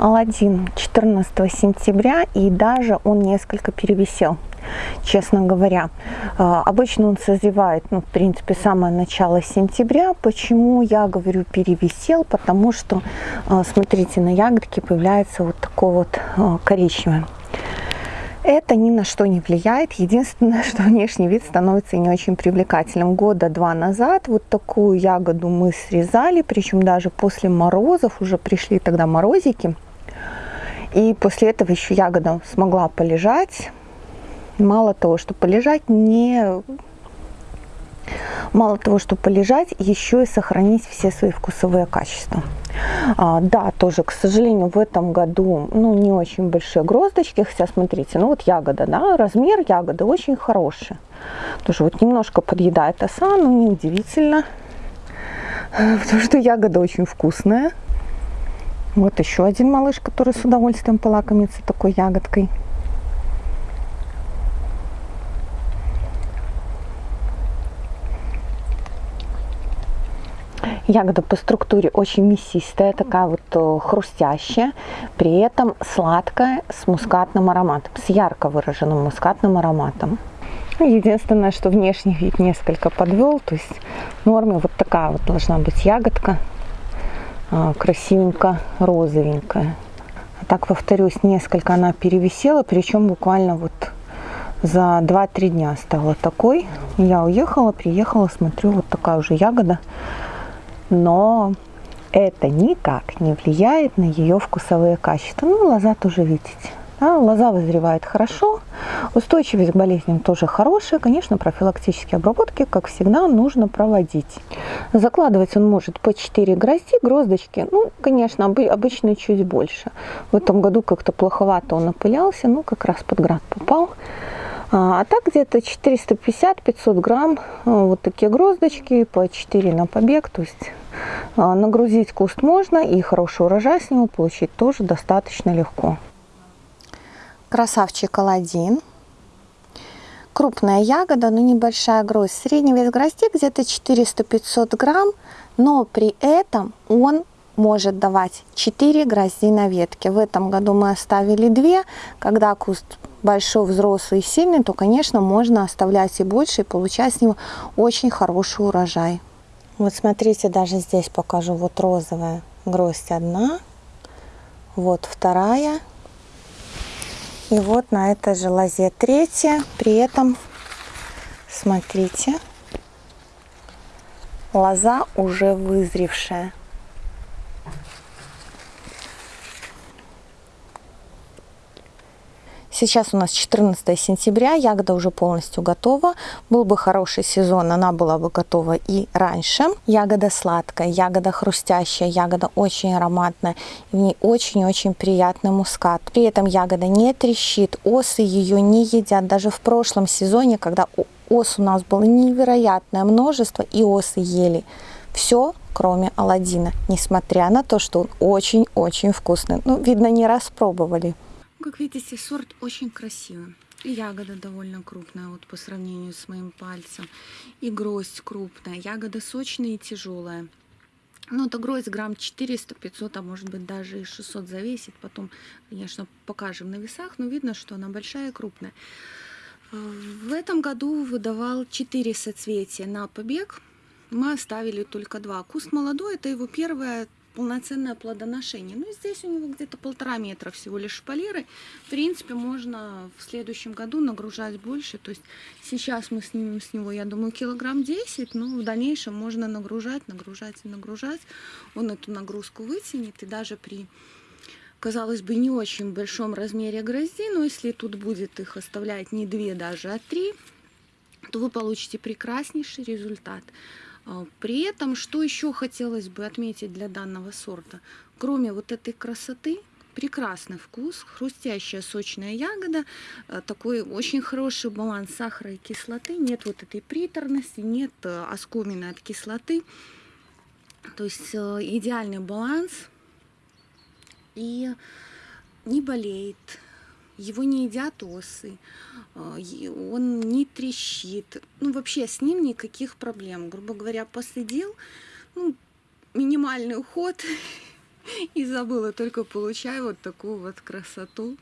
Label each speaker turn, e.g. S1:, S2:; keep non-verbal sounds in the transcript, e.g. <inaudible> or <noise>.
S1: Алладин 14 сентября и даже он несколько перевисел честно говоря. А, обычно он созревает, ну, в принципе, самое начало сентября. Почему я говорю перевисел? Потому что, а, смотрите, на ягодке появляется вот такое вот а, коричневое. Это ни на что не влияет. Единственное, <laughs> что внешний вид становится не очень привлекательным. Года два назад вот такую ягоду мы срезали, причем даже после морозов, уже пришли тогда морозики. И после этого еще ягода смогла полежать. Мало того, что полежать, не мало того, что полежать, еще и сохранить все свои вкусовые качества. А, да, тоже, к сожалению, в этом году ну, не очень большие гроздочки. Хотя, смотрите, ну вот ягода, да, размер ягоды очень хороший. Тоже вот немножко подъедает оса, но неудивительно, потому что ягода очень вкусная. Вот еще один малыш, который с удовольствием полакомится такой ягодкой. Ягода по структуре очень мясистая, такая вот э, хрустящая, при этом сладкая, с мускатным ароматом, с ярко выраженным мускатным ароматом. Единственное, что внешний вид несколько подвел, то есть в норме вот такая вот должна быть ягодка, красивенько розовенькая. А так, повторюсь, несколько она перевисела, причем буквально вот за 2-3 дня стала такой. Я уехала, приехала, смотрю, вот такая уже ягода но это никак не влияет на ее вкусовые качества. Ну, лоза тоже видите. Да, лоза вызревает хорошо, устойчивость к болезням тоже хорошая. Конечно, профилактические обработки, как всегда, нужно проводить. Закладывать он может по 4 грозди, гроздочки, ну, конечно, обычно чуть больше. В этом году как-то плоховато он опылялся, ну, как раз под град попал. А, а так где-то 450-500 грамм а, вот такие гроздочки по 4 на побег. То есть а, нагрузить куст можно и хороший урожай с него получить тоже достаточно легко. Красавчик Аладдин. Крупная ягода, но небольшая гроздь. Средний вес грозди где-то 400-500 грамм, но при этом он может давать 4 грозди на ветке. В этом году мы оставили 2. Когда куст большой, взрослый и сильный, то, конечно, можно оставлять и больше, и получать с него очень хороший урожай. Вот смотрите, даже здесь покажу. Вот розовая гроздь одна, вот вторая, и вот на этой же лозе третья. При этом, смотрите, лоза уже вызревшая. Сейчас у нас 14 сентября, ягода уже полностью готова. Был бы хороший сезон, она была бы готова и раньше. Ягода сладкая, ягода хрустящая, ягода очень ароматная. В ней очень-очень приятный мускат. При этом ягода не трещит, осы ее не едят. Даже в прошлом сезоне, когда ос у нас было невероятное множество, и осы ели все, кроме Алладина, несмотря на то, что он очень-очень вкусный. Ну, видно, не распробовали.
S2: Как видите, сорт очень красивый. Ягода довольно крупная вот по сравнению с моим пальцем. И гроздь крупная. Ягода сочная и тяжелая. Ну, это гроздь грамм 400-500, а может быть даже и 600 завесит. Потом, конечно, покажем на весах, но видно, что она большая и крупная. В этом году выдавал 4 соцветия на побег. Мы оставили только два. Куст молодой, это его первая полноценное плодоношение. Ну, здесь у него где-то полтора метра всего лишь шпалеры. В принципе, можно в следующем году нагружать больше. То есть сейчас мы снимем с него, я думаю, килограмм 10, но в дальнейшем можно нагружать, нагружать и нагружать. Он эту нагрузку вытянет и даже при казалось бы, не очень большом размере грозди, но если тут будет их оставлять не две даже, а три, то вы получите прекраснейший результат. А, при этом, что еще хотелось бы отметить для данного сорта, кроме вот этой красоты, прекрасный вкус, хрустящая сочная ягода, а, такой очень хороший баланс сахара и кислоты, нет вот этой приторности, нет э, оскомины от кислоты, то есть э, идеальный баланс и не болеет, его не едят осы, а, он не трещит. Ну, вообще с ним никаких проблем. Грубо говоря, посадил, ну, минимальный уход, <laughs> и забыла, только получаю вот такую вот красоту.